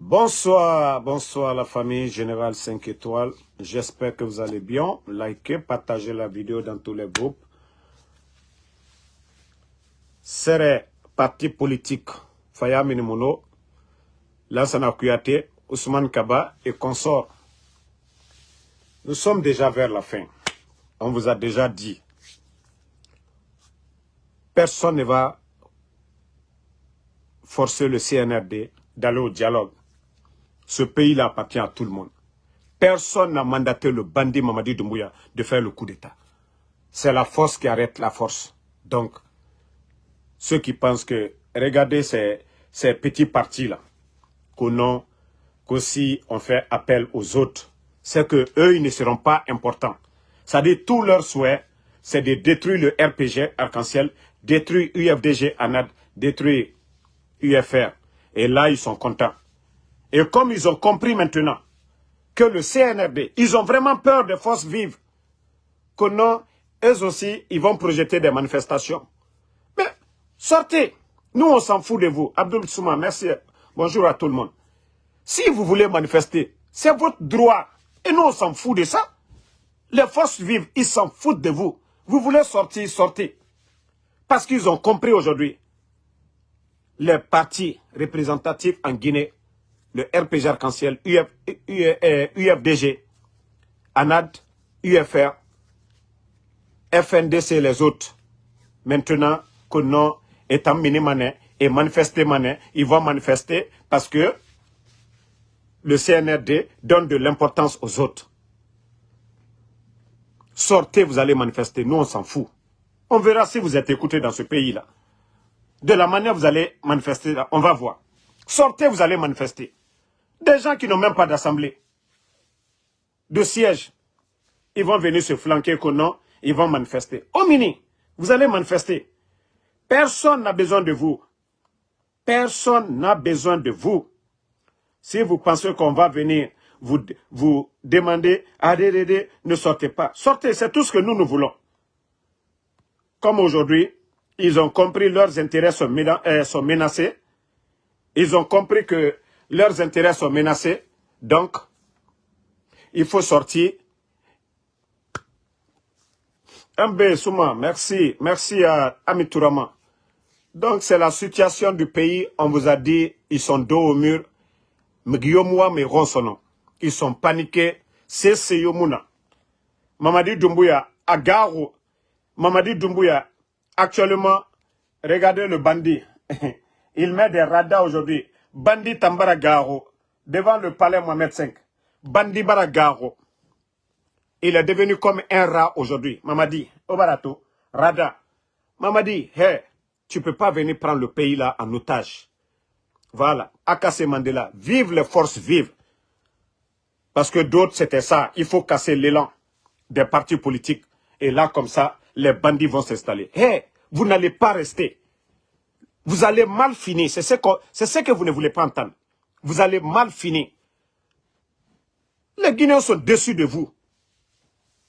Bonsoir, bonsoir la famille Générale 5 étoiles. J'espère que vous allez bien. Likez, partagez la vidéo dans tous les groupes. C'est parti politique Faya Minimono, Lansana Kouyaté, Ousmane Kaba et consorts. Nous sommes déjà vers la fin. On vous a déjà dit. Personne ne va forcer le CNRD d'aller au dialogue. Ce pays-là appartient à tout le monde. Personne n'a mandaté le bandit Mamadi Doumbouya de faire le coup d'État. C'est la force qui arrête la force. Donc, ceux qui pensent que, regardez ces, petits partis-là, qu'aussi on fait appel aux autres, c'est que eux ils ne seront pas importants. C'est-à-dire, tout leur souhait, c'est de détruire le RPG Arc-en-Ciel, détruire UFDG ANAD, détruire UFR. Et là, ils sont contents. Et comme ils ont compris maintenant que le CNRD, ils ont vraiment peur des forces vives, que non, eux aussi, ils vont projeter des manifestations. Mais sortez, nous on s'en fout de vous. Abdul Souma, merci, bonjour à tout le monde. Si vous voulez manifester, c'est votre droit. Et nous on s'en fout de ça. Les forces vives, ils s'en foutent de vous. Vous voulez sortir, sortez. Parce qu'ils ont compris aujourd'hui. Les partis représentatifs en Guinée le RPG Arc-en-Ciel, UFDG, ANAD, UFR, FNDC et les autres. Maintenant que non, étant mini et manifester mané, ils vont manifester parce que le CNRD donne de l'importance aux autres. Sortez, vous allez manifester. Nous, on s'en fout. On verra si vous êtes écoutés dans ce pays-là. De la manière vous allez manifester, on va voir. Sortez, vous allez manifester. Des gens qui n'ont même pas d'assemblée, de siège, ils vont venir se flanquer que non, ils vont manifester. Au mini, vous allez manifester. Personne n'a besoin de vous. Personne n'a besoin de vous. Si vous pensez qu'on va venir vous, vous demander, arrêtez, ne sortez pas. Sortez, c'est tout ce que nous, nous voulons. Comme aujourd'hui, ils ont compris leurs intérêts sont, euh, sont menacés. Ils ont compris que leurs intérêts sont menacés. Donc, il faut sortir. MB Souma, merci. Merci à Amitourama. Donc, c'est la situation du pays. On vous a dit, ils sont dos au mur. Ils sont paniqués. C'est Seyomuna. Mamadi Doumbouya, à. Mamadi Doumbouya, actuellement, regardez le bandit. Il met des radars aujourd'hui. Bandi Tambara Garo, devant le palais Mohamed V. Bandi Baragaro. Il est devenu comme un rat aujourd'hui. Mamadi, Obarato, Rada. Mamadi, hé, tu peux pas venir prendre le pays là en otage. Voilà, Akase Mandela, vive les forces vives. Parce que d'autres, c'était ça. Il faut casser l'élan des partis politiques. Et là, comme ça, les bandits vont s'installer. Hé, vous n'allez pas rester. Vous allez mal finir. C'est ce, que, vous ne voulez pas entendre. Vous allez mal finir. Les Guinéens sont déçus de vous.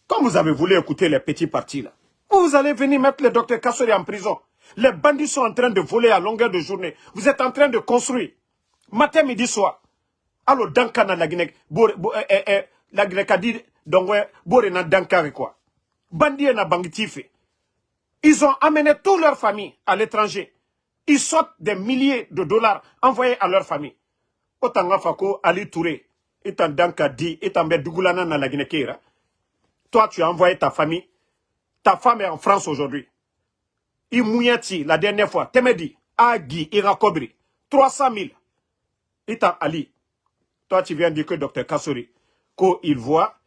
Comme vous avez voulu écouter les petits partis là. Vous allez venir mettre le docteur Kassori en prison. Les bandits sont en train de voler à longueur de journée. Vous êtes en train de construire. Matin, midi, soir. Alors, Dankana, la Guinée, eh, eh, eh, la Guinée a dit, donc, na Dankari quoi. Bandits Bangitife. Ils ont amené toute leur famille à l'étranger. Ils sortent des milliers de dollars envoyés à leur famille. Fako, Ali Touré, étant Dankadi, étant Dougulana na la Guinée Toi, tu as envoyé ta famille. Ta femme est en France aujourd'hui. Imouyati, la dernière fois, Temedi, Agi, Irakobri, 300 000. Étant Ali. Toi, tu viens dire que Dr Kassori, il voit,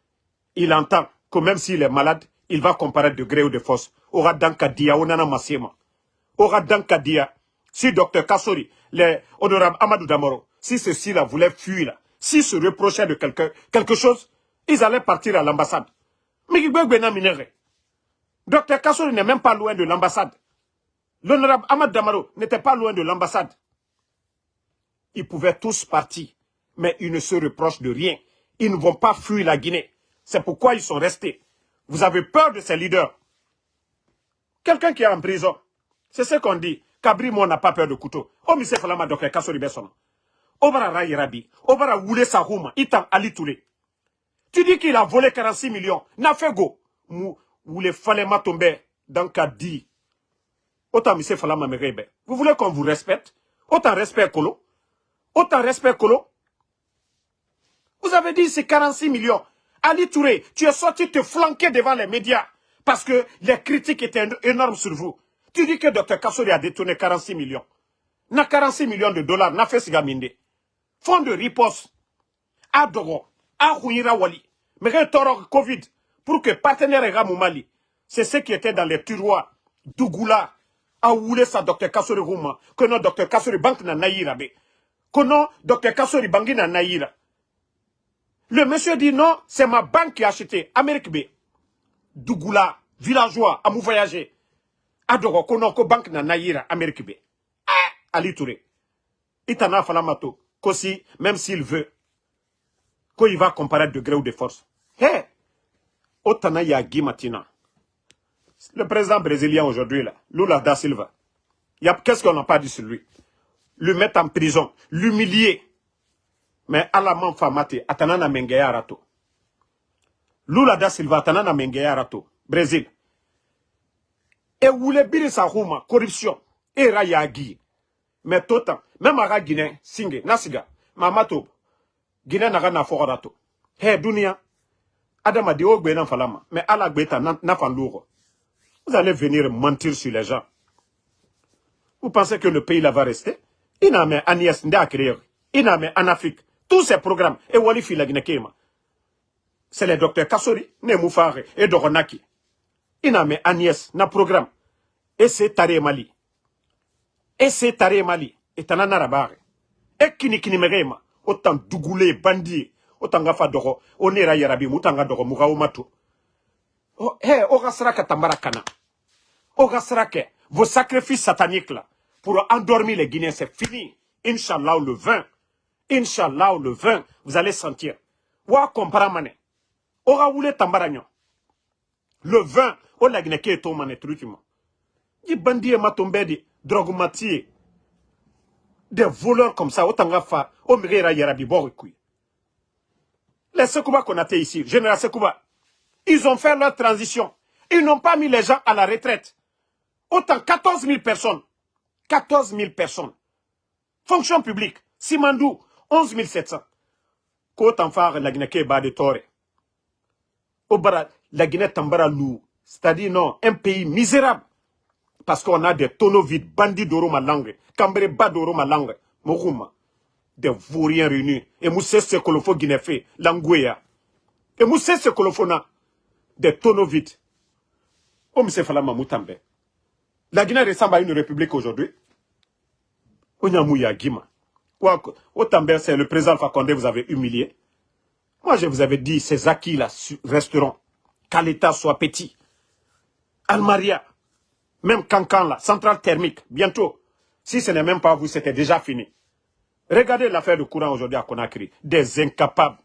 il entend que même s'il est malade, il va comparaître de gré ou de force. Aura Dankadia, Onana Masema. Aura Dankadia. Si Dr Kassori, les honorables Amadou Damoro, si ceux-ci-là voulaient fuir, là, s'ils se reprochaient de quelque, quelque chose, ils allaient partir à l'ambassade. Mais Dr Kassori n'est même pas loin de l'ambassade. L'honorable Amadou Damaro n'était pas loin de l'ambassade. Ils pouvaient tous partir, mais ils ne se reprochent de rien. Ils ne vont pas fuir la Guinée. C'est pourquoi ils sont restés. Vous avez peur de ces leaders. Quelqu'un qui est en prison, c'est ce qu'on dit. Kabri, moi, n'a pas peur de couteau. Oh, mais c'est Falama, docteur Kassori Besson. Obara Rayerabi, Obara Woule Sahouma, Itan Ali Touré. Tu dis qu'il a volé 46 millions. N'a fait go. Mou, Woule Falema tomber dans Kadi. Autant Missé Falama Merebe. Vous voulez qu'on vous respecte? Autant respect Kolo. Autant respect Kolo. Vous avez dit c'est 46 millions. Ali Touré, tu es sorti te flanquer devant les médias parce que les critiques étaient énormes sur vous. Tu dis que Dr Kassori a détourné 46 millions. N'a 46 millions de dollars, n'a fait sigaminde. Fonds de riposte. A Dogo, a Wali. Mais toro Covid, pour que partenaire Ramou Mali, c'est ce qui était dans les tiroirs. Dougoula, a oulé sa Dr Kassori Rouma, que non Dr Kassori Bank na naïra Que non Dr Kassori Bangi na naïra. Le monsieur dit non, c'est ma banque qui a acheté. Amérique B. Dougoula, villageois, à voyager. Adoro, kono ko banque na naïra, Amérique B. Ah, Ali Touré. Itana falamato, kosi, même s'il veut, qu'il va comparer de gré ou de force. Hé, Otana Yagi Matina. Le président brésilien aujourd'hui, là, Lula da Silva. Qu'est-ce qu'on n'a pas dit sur lui? Lui mettre en prison, l'humilier mais ala man famate atana na mengeya rato lula da silva atana na mengeya rato brésil e wule biri sa huma corruption. E ra yagi mais totan même aga guinée singe nasiga mamato guinée naga na fogora to he dunia adama de ogbe na falama mais ala gbeta na, na vous allez venir mentir sur les gens. Vous pensez que le pays là va rester? Iname Agnès nda créer iname en Afrique. Tous ces programmes, et wali fila C'est le docteur Kassori, ne moufare, et Doronaki. Ina me Agnès, na programme. C'est Tare Mali. C'est Tare Mali. Et tanana rabare. Et kini merema. Autant dougoulé, bandi. Autant gafa doro. Onera yarabi, mutanga doro, muga mato. Oh, hé, ogasraka tambarakana. Ogasrake. Vos sacrifices sataniques là, pour endormir les Guinéens, c'est fini. Inch'Allah, le 20. Inch'Allah, le 20, vous allez sentir. Wa comparamane. Ora wule tambaranyo. Le 20, o la gneke to mane truchimo. Yi bandie matombedi, drogumatie. Des voleurs comme ça, autant fa, o mirera yarabi borikui. Les Sekouba qu'on a ici, Général Sekouba, ils ont fait leur transition. Ils n'ont pas mis les gens à la retraite. Autant 14 000 personnes. 14 000 personnes. Fonction publique. Simandou, 11 700 ko tanfare la Guinée ke ba de tore la Guinée tambara lou c'est-à-dire non un pays misérable. Parce qu'on a des tonneaux vides bandits d'oro ma langue cambré bas d'oro ma langue mokouma des vauriens réunis. Et moussé Guinée fait l'angouya et moussé ce que faut na des tonneaux vides. Oh monsieur Falama Moutambe. La Guinée ressemble à une république aujourd'hui. Onyamouya Gima Autant c'est le président Fakonde vous avez humilié. Moi, je vous avais dit, ces acquis-là resteront. Qu'à l'État soit petit. Almaria, même Cancan, là, centrale thermique, bientôt. Si ce n'est même pas vous, c'était déjà fini. Regardez l'affaire de courant aujourd'hui à Conakry. Des incapables.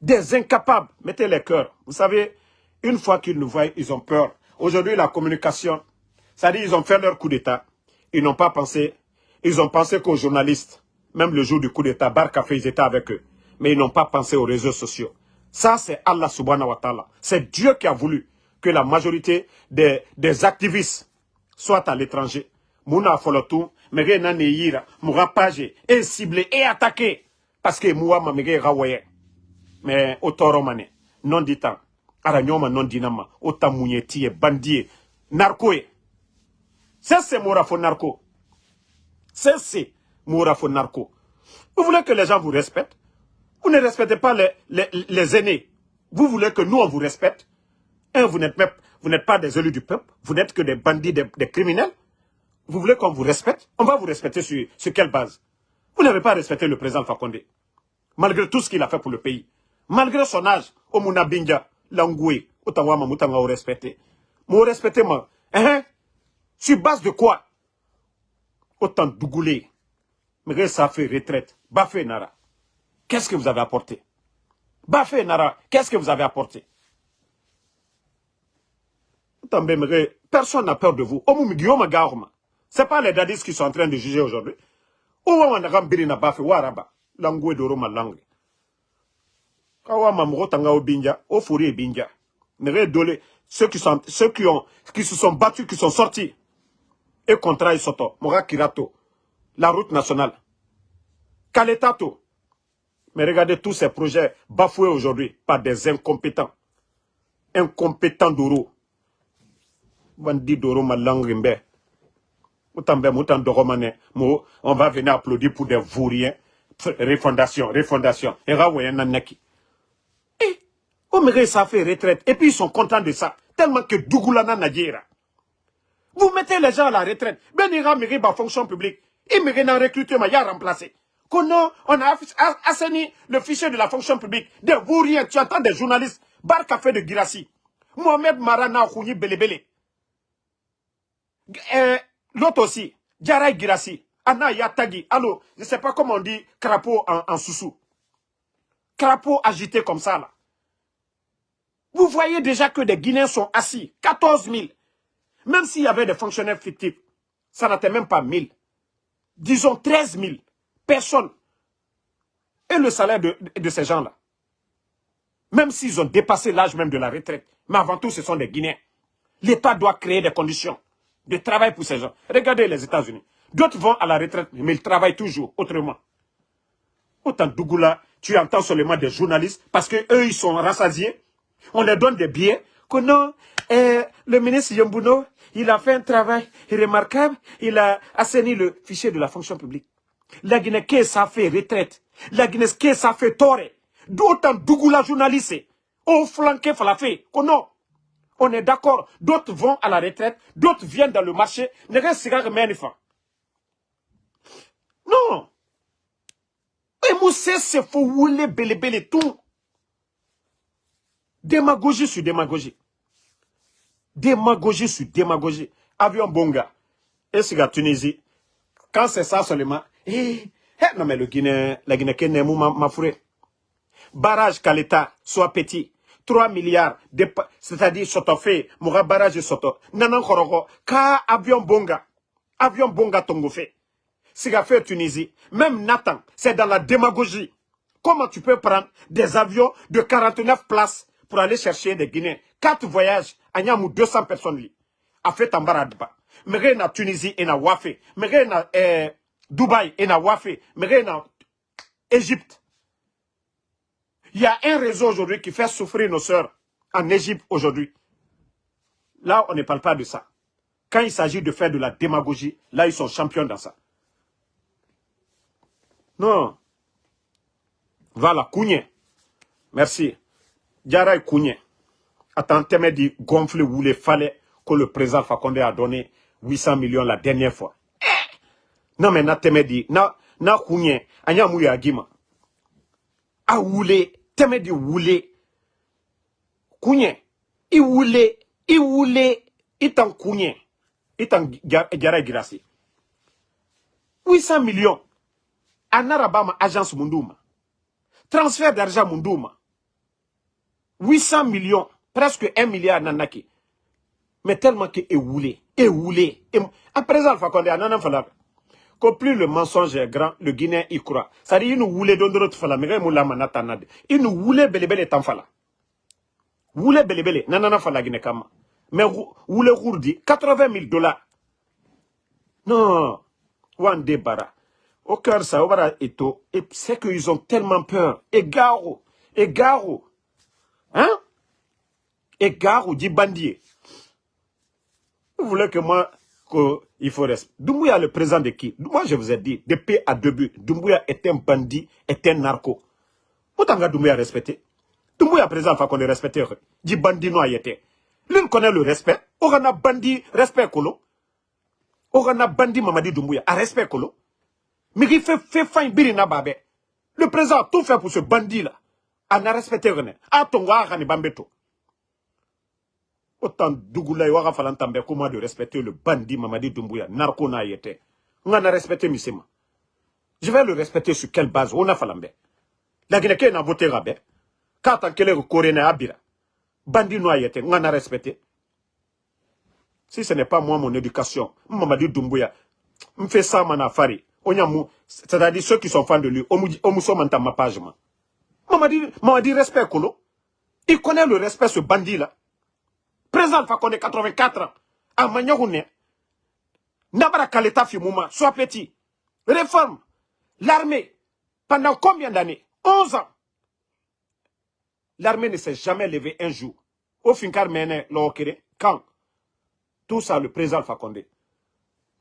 Des incapables. Mettez les cœurs. Vous savez, une fois qu'ils nous voient, ils ont peur. Aujourd'hui, la communication, ça dit, ils ont fait leur coup d'État. Ils n'ont pas pensé ils ont pensé qu'aux journalistes, même le jour du coup d'État, Barcafé, ils étaient avec eux. Mais ils n'ont pas pensé aux réseaux sociaux. Ça, c'est Allah subhanahu wa ta'ala. C'est Dieu qui a voulu que la majorité des, des activistes soient à l'étranger. Mouna Folotou, Mege Naneyira, Moura Page, est ciblé et attaqué. Parce que Moua Mamege Rawaye. Mais Otoromane, non ditant, Aranyoma non dinama, Otamounieti, Bandie, Narcoé. Ça, c'est Moura Narco. C'est Mourafo Narco. Vous voulez que les gens vous respectent? Vous ne respectez pas les, les, aînés. Vous voulez que nous, on vous respecte Un, vous n'êtes pas des élus du peuple. Vous n'êtes que des bandits, des, criminels. Vous voulez qu'on vous respecte? On va vous respecter sur, sur quelle base? Vous n'avez pas respecté le président Fakonde. Malgré tout ce qu'il a fait pour le pays. Malgré son âge, Omuna Binja, Langoué, Ottawa, Mamutanga, vous respectez. Vous respectez, moi. Hein? Sur base de quoi? Autant dougoulé. Mais ça fait retraite. Bafé Nara, qu'est-ce que vous avez apporté? Bafé Nara, qu'est-ce que vous avez apporté? Personne n'a peur de vous. Ce n'est pas les dadis qui sont en train de juger aujourd'hui. langue ma langue tanga ceux qui sont ceux qui ont qui se sont battus qui sont sortis. Et contrat kirato la route nationale. Kaletato mais regardez tous ces projets bafoués aujourd'hui par des incompétents incompétents d'Oro bandi d'Oro ma langue on va venir applaudir pour des vauriens. Refondation, refondation. Et eh, ça fait retraite. Et puis ils sont contents de ça. Tellement que Dougoulana Nadjera. Vous mettez les gens à la retraite. Ben ira mérite la fonction publique. Il un recrutement, il a remplacé. On a assaini le fichier de la fonction publique. Des vauriens, tu entends des journalistes. Bar Café de Girassi. Mohamed Marana Khouni Belebele. Euh, L'autre aussi, Djaray Girassi, Anna Yatagi, allô, je ne sais pas comment on dit crapaud en, en Crapaud agité comme ça, là. Vous voyez déjà que des Guinéens sont assis, 14 000. Même s'il y avait des fonctionnaires fictifs, ça n'était même pas 1000. Disons 13 000 personnes. Et le salaire de, de ces gens-là. Même s'ils ont dépassé l'âge même de la retraite. Mais avant tout, ce sont des Guinéens. L'État doit créer des conditions de travail pour ces gens. Regardez les États-Unis. D'autres vont à la retraite, mais ils travaillent toujours autrement. Autant Dougoula, tu entends seulement des journalistes, parce qu'eux, ils sont rassasiés. On leur donne des billets. Que non, eh, le ministre Yombuno, il a fait un travail remarquable. Il a assaini le fichier de la fonction publique. La Guinée, qu'est-ce ça fait retraite La Guinée, qu'est-ce ça fait tort D'autant Dougoula journaliste, au flanqué falafé. Que non, on est d'accord. D'autres vont à la retraite, d'autres viennent dans le marché. Ne Non. Et Moussé, c'est faut rouler belle belle tout? Démagogie sur démagogie. Démagogie sur démagogie. Avion Bonga. Et c'est la Tunisie? Quand c'est ça seulement, eh, eh, non mais le Guinée, la Guinée, ma, ma Barrage Kaleta, soit petit. 3 milliards, c'est-à-dire soto fait, moura barrage soto. Nanan koroko, ka avion bonga, avion bonga tongo fait. Siga fait Tunisie, même Nathan, c'est dans la démagogie. Comment tu peux prendre des avions de 49 places pour aller chercher des Guinéens? 4 voyages, à 200 personnes. A fait Tambaradba. Mais na Tunisie et na Wafé. Mais na eh, Dubaï et na Wafé. Mais na Égypte. Il y a un réseau aujourd'hui qui fait souffrir nos sœurs en Égypte aujourd'hui. Là, on ne parle pas de ça. Quand il s'agit de faire de la démagogie, là, ils sont champions dans ça. Non. Voilà, Kounye. Merci. Diara Kounye. Attends, dit gonfler où il fallait que le président Fakonde a donné 800 millions la dernière fois. Non, mais na dit, na, na Kounye, anya mouya agima. A oulé tɛmɛ de wule. Kuɲɛ i wule i wule i tan kuɲɛ i tan jara girasi. 800 millions. A nara ba ma agence mun ma transfert d'argent mun d'u ma 800 millions presque 1 milliard nana ke mais tellement que e wule e wule. A présent alpha condé a nana fala que plus le mensonge est grand, le Guinéen y croit. Dit, il nous voulait donner d'autres fala, mais il nous voulait belebele tan fala. Voulait belebele, nanana fala Guinée kama. Mais voulait rourdi, 80 000 dollars. Non, Wan bara. Au cœur, ça, au bara eto, et c'est qu'ils ont tellement peur. Et garo, et garo. Hein? Et garo, dit bandier. Vous voulez que moi, qu'il faut respecter. Doumbouya, le président de qui? Moi, je vous ai dit, de paix à deux buts. Doumbouya est un bandit, est un narco. Que Doumbouya respecté. Doumbouya, président, faut qu'on le respecte. Dit bandit noir était. L'une connaît le respect. On a bandit, respect kolo. On a bandit Mamadi Doumbouya, à respect kolo. Mais il fait, fait faim birina babé. Le président a tout fait pour ce bandit-là. A n'a respecté rien. A ton bambeto. Autant Dougoula Waga Falantambe, comment de respecter le bandit Mamadi Doumbouya, narco na yete. On a respecté Misema. Je vais le respecter sur quelle base? On a Falambe. La Guinée n'a voté rabais. Quand on a Corée Abira. Bandit no on a respecté. Si ce n'est pas moi mon éducation, Mamadi Doumbouya, me fait ça manafari. On a mou, C'est-à-dire ceux qui sont fans de lui. Omuso Manta ma page, moi. Maman dit respect, Kolo. Il connaît le respect, ce bandit-là. Président Fakonde, 84 ans. À Magnogoune. Nabara Kaleta Fimouma, sois petit. Réforme. L'armée. Pendant combien d'années? 11 ans. L'armée ne s'est jamais levée un jour. Au Finkar Mene, quand? Tout ça, le président Fakonde.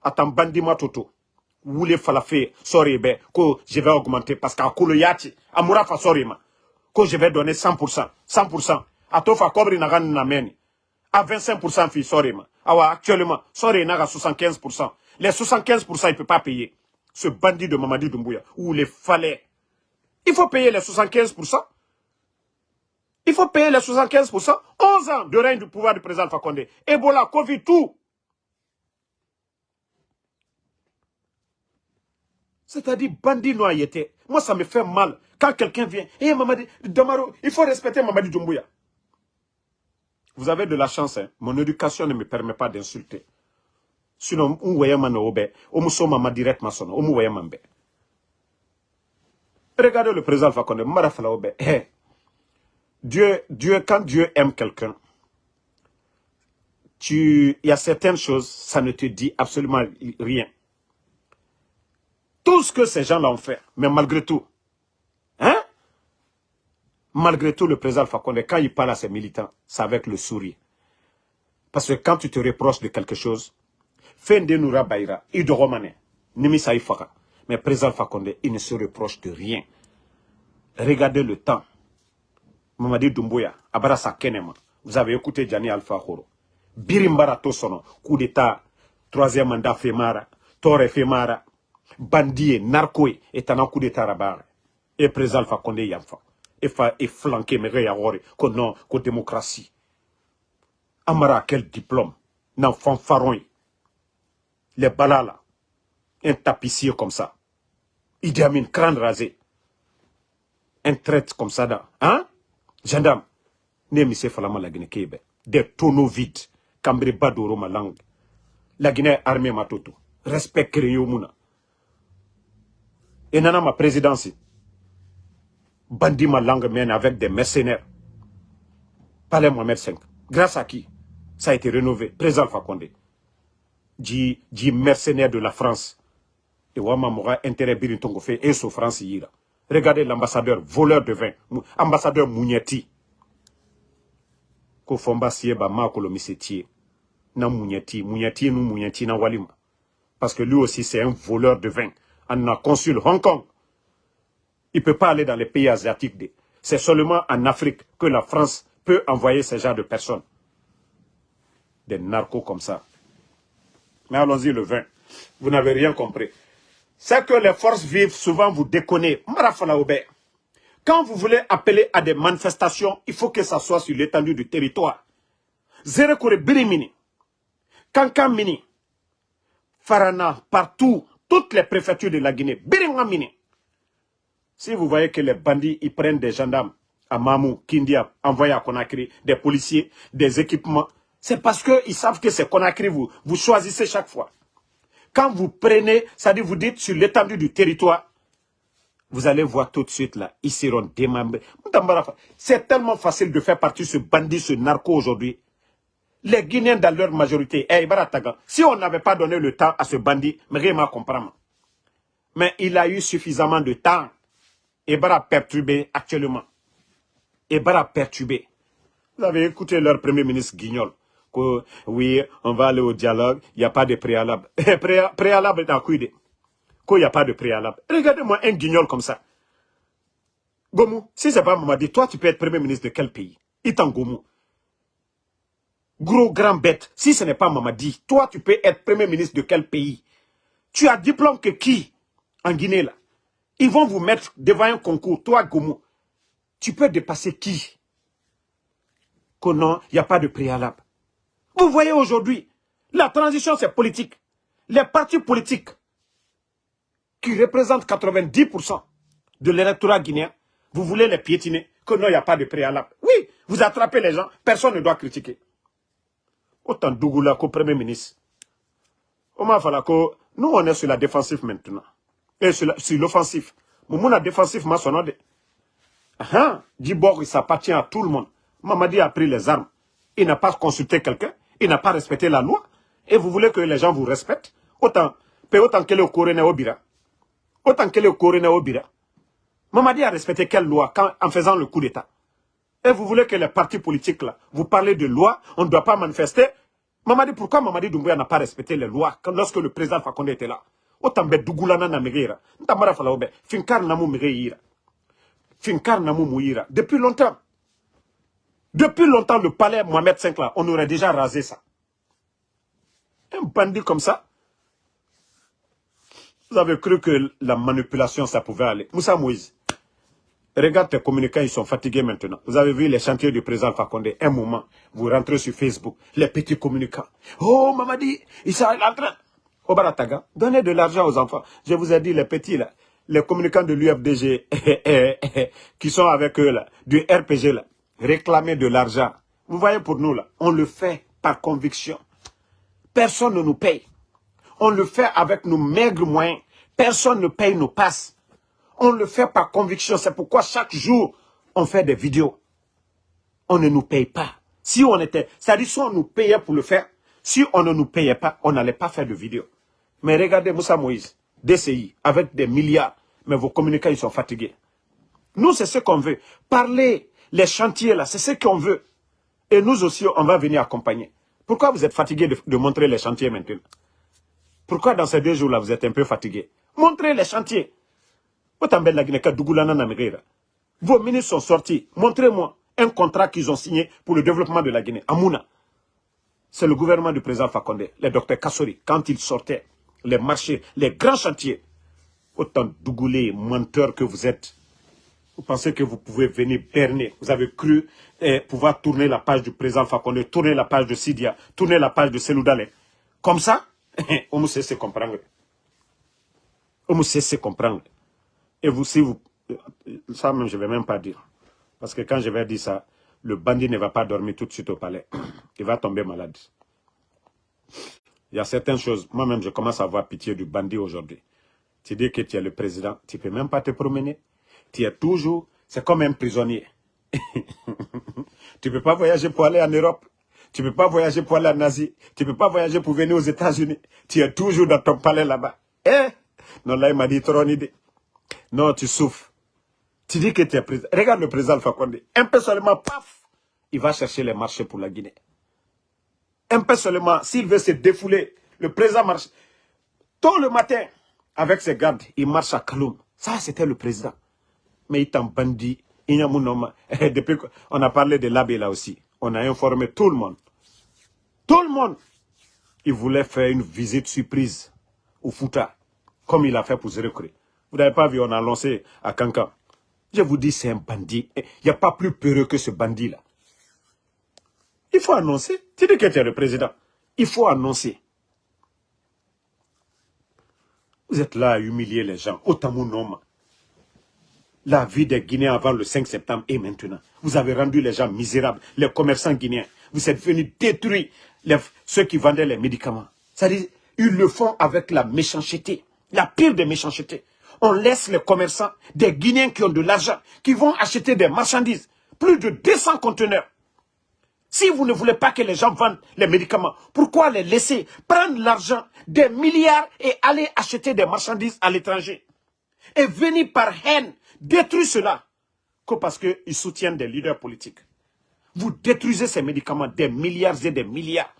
Attends, bandit toto. Voulez faire sorry, ben, que je vais augmenter parce qu'à Kouloyati, à Mourafa, sorry, ma. Que je vais donner 100%. 100%. À Tofa Kobri Nagan Nameni. À 25% fi, sorry, ma. Awa, actuellement, sorry, naga 75%. Les 75%, il ne peut pas payer. Ce bandit de Mamadi Doumbouya, où les fallait. Il faut payer les 75%. Il faut payer les 75%. 11 ans de règne du pouvoir du président Fakonde. Ebola, Covid, tout. C'est-à-dire bandit noyauté. Moi, ça me fait mal. Quand quelqu'un vient, hey, Mamadi, il faut respecter Mamadi Doumbouya. Vous avez de la chance, hein. mon éducation ne me permet pas d'insulter. Sinon, on voyait man obe, on mama direct mason, on voyait mambe. Regardez le président Fakonde, marafala obe. Hey. Dieu, Dieu, quand Dieu aime quelqu'un, il y a certaines choses, ça ne te dit absolument rien. Tout ce que ces gens-là ont fait, mais malgré tout, malgré tout, le président Fakonde, quand il parle à ses militants, c'est avec le sourire. Parce que quand tu te reproches de quelque chose, Fende Noura Baïra, Ido Romane, Nimisa Ifaka, mais président Fakonde, il ne se reproche de rien. Regardez le temps. Mamadi Doumbouya, Abarasa Kenema, vous avez écouté Gianni Alpha Horo. Birimbara Tosono, coup d'état, troisième mandat Femara, Tore Femara, bandit, narco, et un coup d'état rabar. Et président Condé Yamfa. Et fa et flanqué, mais réagir, que non. Amara, quel diplôme, nan fanfaron. Les balala, un tapissier comme ça. Idi Amin, crâne rasé. Un traite comme ça. Hein? Gendarme, ne mise falama la Guinée Kébé. Des tonneaux vides. Cambri Badoro ma langue. La Guinée armée matoto. Respect créé au mouna. Et nana ma présidence. Bandi ma langue mène avec des mercenaires. Palais Mohamed V. Grâce à qui Ça a été rénové? Président Fakonde. Dit, dit mercenaire de la France. Et Wama Mora intérêt Birintongo fait et France yira. Regardez l'ambassadeur, voleur de vin, ambassadeur Mounieti. Ko fomba sieba ma kolomisetie. Na Mounieti, Mounieti nous Mounieti na walima. Parce que lui aussi c'est un voleur de vin. En a consul Hong Kong. Il ne peut pas aller dans les pays asiatiques. C'est seulement en Afrique que la France peut envoyer ce genre de personnes. Des narcos comme ça. Mais allons-y le vin. Vous n'avez rien compris c'est que les forces vives, souvent vous déconnez. Quand vous voulez appeler à des manifestations, il faut que ça soit sur l'étendue du territoire. Zerekore Birimini, Kankamini, Farana, partout, toutes les préfectures de la Guinée, Birimini. Si vous voyez que les bandits, ils prennent des gendarmes à Mamou, Kindia, envoyés à Conakry, des policiers, des équipements, c'est parce qu'ils savent que c'est Conakry, vous, vous choisissez chaque fois. Quand vous prenez, c'est-à-dire vous dites sur l'étendue du territoire, vous allez voir tout de suite là, ils seront démembrés. C'est tellement facile de faire partie de ce bandit, ce narco aujourd'hui. Les Guinéens dans leur majorité, eh, si on n'avait pas donné le temps à ce bandit, mais il a eu suffisamment de temps. Et bara perturbé actuellement. Et bara perturbé. Vous avez écouté leur premier ministre Guignol que oui, on va aller au dialogue, il n'y a pas de préalable. préalable dans quoi Qu'il n'y a pas de préalable. Regardez-moi un guignol comme ça. Gomu, si c'est pas Mamadi, toi tu peux être premier ministre de quel pays? Itan Gomu. Gros grand bête, si ce n'est pas Mamadi, toi tu peux être premier ministre de quel pays? Tu as diplôme que qui? En Guinée là Ils vont vous mettre devant un concours, toi Gomu. Tu peux dépasser qui? Que non, il n'y a pas de préalable. Vous voyez aujourd'hui, la transition c'est politique. Les partis politiques qui représentent 90% de l'électorat guinéen, vous voulez les piétiner, que non, il n'y a pas de préalable. Oui, vous attrapez les gens, personne ne doit critiquer. Autant Dougoula qu'au Premier ministre. Omar Falako, nous on est sur la défensive maintenant. Et sur l'offensif. Moumouna défensif, ma sonade. Hein? Dibor, il s'appartient à tout le monde. Mamadi a pris les armes. Il n'a pas consulté quelqu'un. Il n'a pas respecté la loi. Et vous voulez que les gens vous respectent? Autant, autant qu'elle est au Corée au Bira. Autant qu'elle est au Corée au Bira. Mamadi a respecté quelle loi quand, en faisant le coup d'État? Et vous voulez que les partis politiques, là, vous parlez de loi, on ne doit pas manifester? Mamadi, pourquoi Mamadi Doumbouya n'a pas respecté les lois lorsque le président Fakonde était là? Autant be Dougoulana na megeira. Ntamara fala obe. Finkar namu megeira. Finkar mouira. Depuis longtemps. Depuis longtemps, le palais Mohamed V, là, on aurait déjà rasé ça. Un bandit comme ça, vous avez cru que la manipulation, ça pouvait aller. Moussa Moïse, regarde tes communicants, ils sont fatigués maintenant. Vous avez vu les chantiers du président Fakonde. Un moment, vous rentrez sur Facebook, les petits communicants. Oh, Mamadi, il s'est en train. Obarataga, donnez de l'argent aux enfants. Je vous ai dit, les petits, là, les communicants de l'UFDG, qui sont avec eux, là, du RPG, là, réclamer de l'argent. Vous voyez, pour nous, là, on le fait par conviction. Personne ne nous paye. On le fait avec nos maigres moyens. Personne ne paye nos passes. On le fait par conviction. C'est pourquoi chaque jour, on fait des vidéos. On ne nous paye pas. Si on était, c'est-à-dire si on nous payait pour le faire, si on ne nous payait pas, on n'allait pas faire de vidéos. Mais regardez Moussa Moïse, DCI, avec des milliards, mais vos communicants, ils sont fatigués. Nous, c'est ce qu'on veut. Parler, les chantiers là, c'est ce qu'on veut. Et nous aussi, on va venir accompagner. Pourquoi vous êtes fatigué de, montrer les chantiers maintenant? Pourquoi dans ces deux jours-là, vous êtes un peu fatigué Montrez les chantiers. Vos ministres sont sortis. Montrez-moi un contrat qu'ils ont signé pour le développement de la Guinée. Amouna. C'est le gouvernement du président Fakonde, le docteur Kassori, quand il sortait, les marchés, les grands chantiers. Autant dougoulés, menteurs que vous êtes. Vous pensez que vous pouvez venir berner. Vous avez cru eh, pouvoir tourner la page du président Fakonde, tourner la page de Sidia, tourner la page de Seloudale. Comme ça, on me sait comprendre. On me sait comprendre. Et vous, si vous... Ça même, je ne vais même pas dire. Parce que quand je vais dire ça, le bandit ne va pas dormir tout de suite au palais. Il va tomber malade. Il y a certaines choses, moi-même, je commence à avoir pitié du bandit aujourd'hui. Tu dis que tu es le président, tu ne peux même pas te promener. Tu es toujours, c'est comme un prisonnier. tu ne peux pas voyager pour aller en Europe. Tu ne peux pas voyager pour aller en Asie. Tu ne peux pas voyager pour venir aux États-Unis. Tu es toujours dans ton palais là-bas. Eh? Non, là, il m'a dit trop idée. Non, tu souffres. Tu dis que tu es président. Regarde le président Fakonde. Un peu seulement, paf, il va chercher les marchés pour la Guinée un peu seulement, s'il veut se défouler, le président marche. Tôt le matin, avec ses gardes, il marche à Kaloum. Ça, c'était le président. Mais il t'en bandit. Depuis qu'on a parlé de l'abbé là aussi, on a informé tout le monde. Tout le monde. Il voulait faire une visite surprise au Fouta, comme il a fait pour Zérekri. Vous n'avez pas vu, on a lancé à Kankan. Je vous dis, c'est un bandit. Il n'y a pas plus peureux que ce bandit-là. Il faut annoncer. Tu dis que tu es le président. Il faut annoncer. Vous êtes là à humilier les gens. Autant mon nom. La vie des Guinéens avant le 5 septembre et maintenant. Vous avez rendu les gens misérables, les commerçants guinéens. Vous êtes venus détruire ceux qui vendaient les médicaments. C'est-à-dire, ils le font avec la méchanceté, la pire des méchancetés. On laisse les commerçants, des Guinéens qui ont de l'argent, qui vont acheter des marchandises, plus de 200 conteneurs. Si vous ne voulez pas que les gens vendent les médicaments, pourquoi les laisser prendre l'argent des milliards et aller acheter des marchandises à l'étranger Et venir par haine détruire cela que parce qu'ils soutiennent des leaders politiques. Vous détruisez ces médicaments des milliards et des milliards.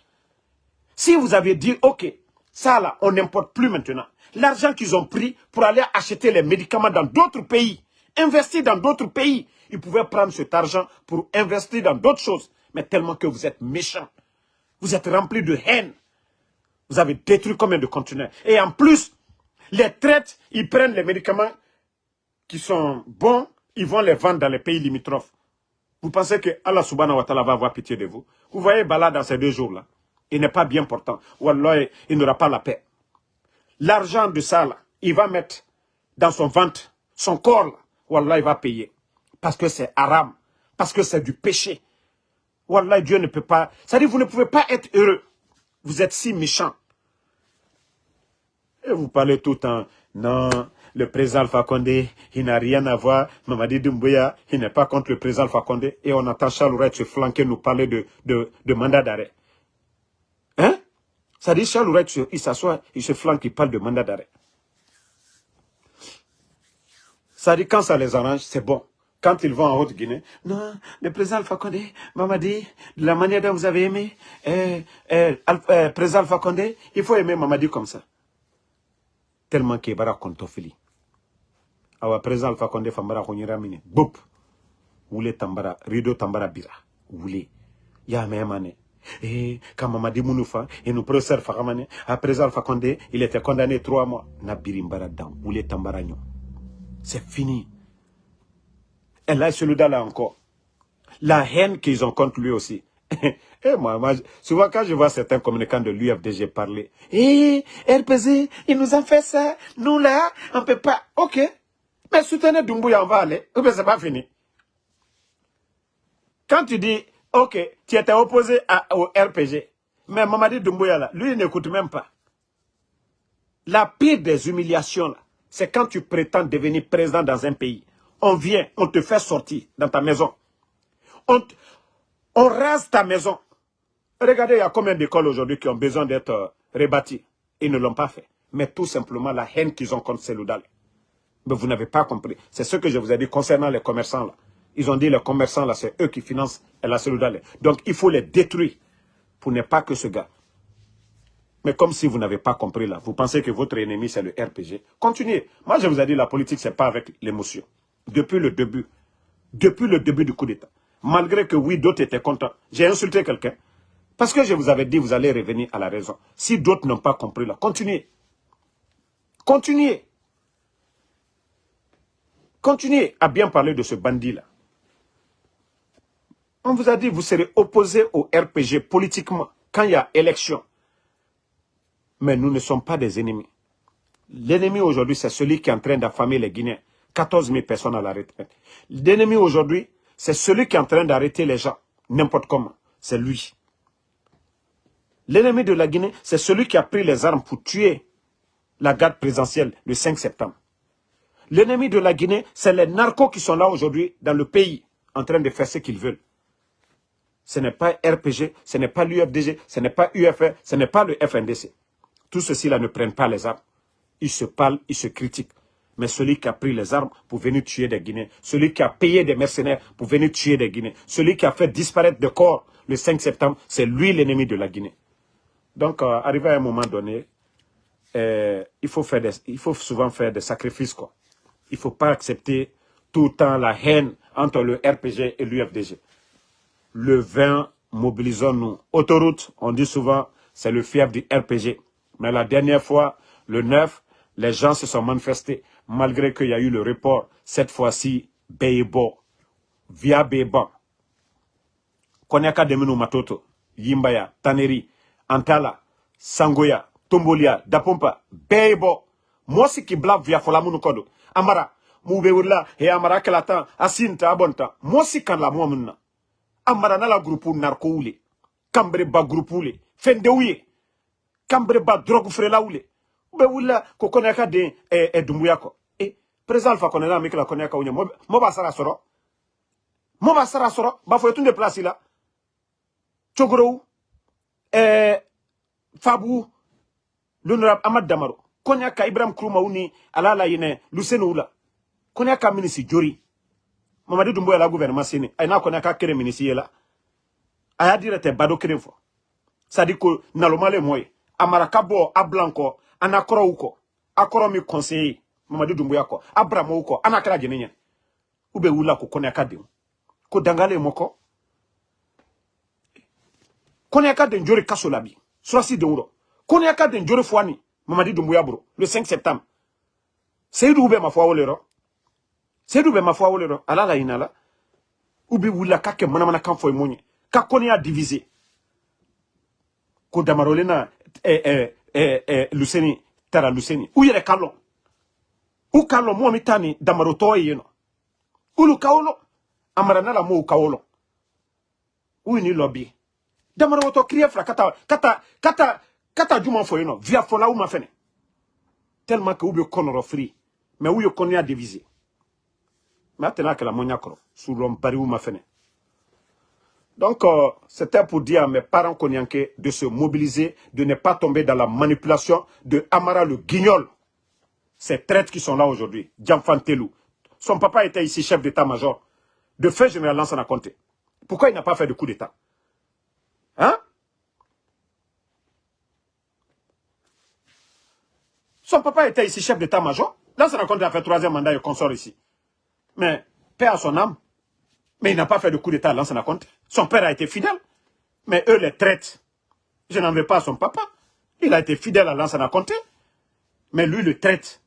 Si vous avez dit, ok, ça là, on n'importe plus maintenant. L'argent qu'ils ont pris pour aller acheter les médicaments dans d'autres pays, investir dans d'autres pays, ils pouvaient prendre cet argent pour investir dans d'autres choses mais tellement que vous êtes méchant. Vous êtes rempli de haine. Vous avez détruit combien de conteneurs? Et en plus, les traites, ils prennent les médicaments qui sont bons, ils vont les vendre dans les pays limitrophes. Vous pensez que Allah subhanahu wa ta'ala va avoir pitié de vous? Vous voyez Bala dans ces deux jours-là. Il n'est pas bien portant. Alors, il n'aura pas la paix. L'argent de ça, là, il va mettre dans son ventre, son corps, là. Alors, il va payer. Parce que c'est haram. Parce que c'est du péché. Wallah, Dieu ne peut pas... C'est-à-dire, vous ne pouvez pas être heureux. Vous êtes si méchant. Et vous parlez tout le temps, non, le président Alpha Condé, il n'a rien à voir. Mamadi Doumbouya, il n'est pas contre le président Alpha Condé. Et on entend Charles Ouret se flanquer, nous parler de, de, de mandat d'arrêt. Hein? Ça dit, Charles Ouret, il s'assoit, il se flanque, il parle de mandat d'arrêt. Ça dit, quand ça les arrange, c'est bon. Quand ils vont en Haute-Guinée, non, le président Alpha Condé, Mamadi, de la manière dont vous avez aimé, eh, eh, eh, président Alpha Condé, il faut aimer Mamadi comme ça. Tellement qu'il bara kontofili. Awa président Alpha Condé fambara konyera mine. Boup. Oule tambara, rideau tambara bira. Oule. Ya memane. Et quand Mamadi Mounoufa et nous professeur Fakamane, à présent Alpha Condé, il était condamné trois mois. Na birimbara dan. Oule tambara nyon. C'est fini. Et là, celui-là encore. La haine qu'ils ont contre lui aussi. Et moi, moi, souvent quand je vois certains communicants de l'UFDG parler, eh, RPZ, ils nous ont fait ça, nous là, on ne peut pas. Ok, mais soutenez Dumbuya, on va aller. Ou bien c'est pas fini. Quand tu dis, ok, tu étais opposé au RPG, mais Mamadi Dumbuya là, lui il n'écoute même pas. La pire des humiliations c'est quand tu prétends devenir président dans un pays. On vient, on te fait sortir dans ta maison. On, on rase ta maison. Regardez, il y a combien d'écoles aujourd'hui qui ont besoin d'être euh, rebâties. Ils ne l'ont pas fait. Mais tout simplement la haine qu'ils ont contre Seloudal. Mais vous n'avez pas compris. C'est ce que je vous ai dit concernant les commerçants. Ils ont dit les commerçants, là, c'est eux qui financent la Seloudal. Donc il faut les détruire pour ne pas que ce gars. Mais comme si vous n'avez pas compris là, vous pensez que votre ennemi c'est le RPG. Continuez. Moi je vous ai dit la politique c'est pas avec l'émotion. Depuis le début, depuis le début du coup d'État, malgré que oui d'autres étaient contents, j'ai insulté quelqu'un. Parce que je vous avais dit, vous allez revenir à la raison. Si d'autres n'ont pas compris là, continuez. Continuez. Continuez à bien parler de ce bandit-là. On vous a dit, vous serez opposé au RPG politiquement quand il y a élection. Mais nous ne sommes pas des ennemis. L'ennemi aujourd'hui, c'est celui qui est en train d'affamer les Guinéens. 14 000 personnes à la retraite. L'ennemi aujourd'hui, c'est celui qui est en train d'arrêter les gens, n'importe comment. C'est lui. L'ennemi de la Guinée, c'est celui qui a pris les armes pour tuer la garde présidentielle le 5 septembre. L'ennemi de la Guinée, c'est les narcos qui sont là aujourd'hui dans le pays, en train de faire ce qu'ils veulent. Ce n'est pas RPG, ce n'est pas l'UFDG, ce n'est pas UFR, ce n'est pas le FNDC. Tous ceux-ci-là ne prennent pas les armes. Ils se parlent, ils se critiquent. Mais celui qui a pris les armes pour venir tuer des Guinéens, celui qui a payé des mercenaires pour venir tuer des Guinéens, celui qui a fait disparaître des corps le 5 septembre, c'est lui l'ennemi de la Guinée. Donc, euh, arrivé à un moment donné, euh, il, faut faire il faut souvent faire des sacrifices. Quoi. Il ne faut pas accepter tout le temps la haine entre le RPG et l'UFDG. Le 20, mobilisons-nous. Autoroute, on dit souvent, c'est le fief du RPG. Mais la dernière fois, le 9, les gens se sont manifestés, malgré qu'il y a eu le report. Cette fois-ci, Beibo, via Beiban. Konyaka Deminu Matoto, Yimbaya, Taneri, Antala, Sangoya, Tombolia, Dapompa, Beibo. Mosi ki blab via Folamuno Kodo. Amara, Moube wula, he Amara kelatan, asinta abonta. Mosi kan la muamuna. Amara nala grupu narko ule. Kambre ba grupu ule. Fende uye. Kambre ba drogue frela ule. Ube wula ko de e, e dumbuya ko. E, président Alpha Konena mikla koneka unye. Moba sara soro. Moba sara soro. Bafo etunde place la. Chogoro eh, Fabu, l'honorable Ahmad Damaro, Konyaka Ibrahim Kroumaouni, Alala Yene, Luceno Oula, Konyaka Minisi Jori, Doumbouya la gouvernement Séné, Aina Konyaka Kere Minisi Yela, Aya dire te bado kere fo. Sadi ko nalomale moye, Amaraka bo ablanko, anakoro uko, akoro mi conseiller, Mamadou Doumbouya ko, abramo uko, anakara jenenye. Ube ula ko Konyaka de. Ko dangale moko, Konyaka den jori kaso. Surasi de wuro. Konyaka den jori fwani. Mamadi. Le 5 septembre. Seydou ube ma fwa wolero. Seydou ube ma fwa wolero. Ala la inala. Ube wula kake mana mana kan foy monye. Ka konya divisé. Ko damarole na eh, eh, eh, Luseni tara Luseni. U yere kalon. U kalon mo mitani damaro toye yeno. Ulu kaolo. Amara nala mo u kaolo. U ni lobby damara woto kriye fra kata kata kata kata juma fo yino via fola uma fene tellement que konoro free mais où y a divisé. Maintenant que la moniakro, sous l'homme pari ou ma Donc, euh, c'était pour dire à mes parents konyanke de se mobiliser, de ne pas tomber dans la manipulation de Amara le guignol. Ces traites qui sont là aujourd'hui, Telou. Son papa était ici chef d'état-major. De fait général Lansana Conté. Pourquoi il n'a pas fait de coup d'état? Hein? Son papa était ici chef d'état-major. Lansana Conté a fait troisième mandat et consort ici. Mais, père à son âme. Mais il n'a pas fait de coup d'état à Lansana Conté. Son père a été fidèle. Mais eux les traitent. Je n'en veux pas à son papa. Il a été fidèle à Lansana Conté. Mais lui le traite.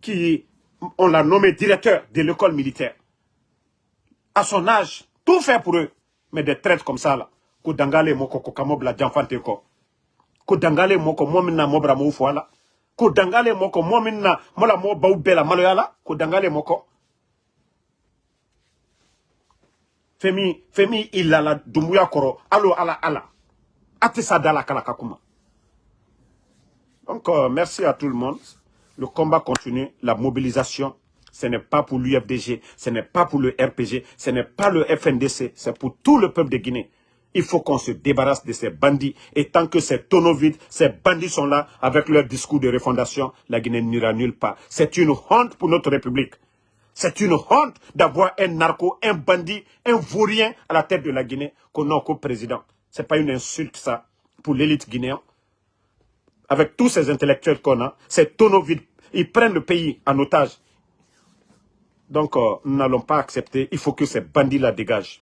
Qui, on l'a nommé directeur de l'école militaire. À son âge, tout fait pour eux. Mais des traites comme ça, là. Ko dangale moko ko kamobla janfante ko. Ko dangale moko momina mobra mo la. Ko dangale moko momina mola mo bau bela maloyala. Ko dangale moko. Femi, Femi ilala dumbuya koro. Alo ala ala. Ate dala kala kakuma. Donc, euh, merci à tout le monde. Le combat continue, la mobilisation ce n'est pas pour l'UFDG, ce n'est pas pour le RPG, ce n'est pas le FNDC, c'est pour tout le peuple de Guinée. Il faut qu'on se débarrasse de ces bandits. Et tant que ces tonneaux ces bandits sont là, avec leur discours de refondation, la Guinée n'ira nulle part. C'est une honte pour notre République. C'est une honte d'avoir un narco, un bandit, un vaurien à la tête de la Guinée qu'on a comme président. Ce n'est pas une insulte, ça, pour l'élite guinéenne. Avec tous ces intellectuels qu'on a, ces tonneaux vides, ils prennent le pays en otage. Donc, euh, nous n'allons pas accepter. Il faut que ces bandits-là dégagent.